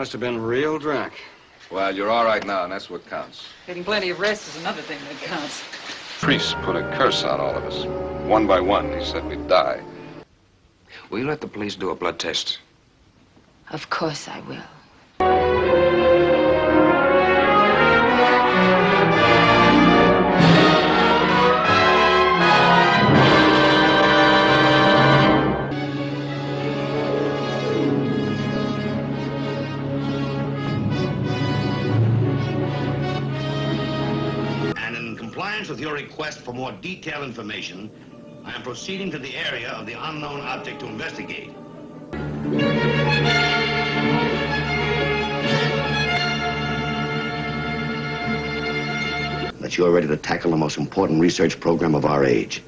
must have been real drunk. Well, you're all right now, and that's what counts. Getting plenty of rest is another thing that counts. Priest put a curse on all of us. One by one, he said we'd die. Will you let the police do a blood test? Of course I will. Compliance with your request for more detailed information, I am proceeding to the area of the unknown object to investigate. That you're ready to tackle the most important research program of our age.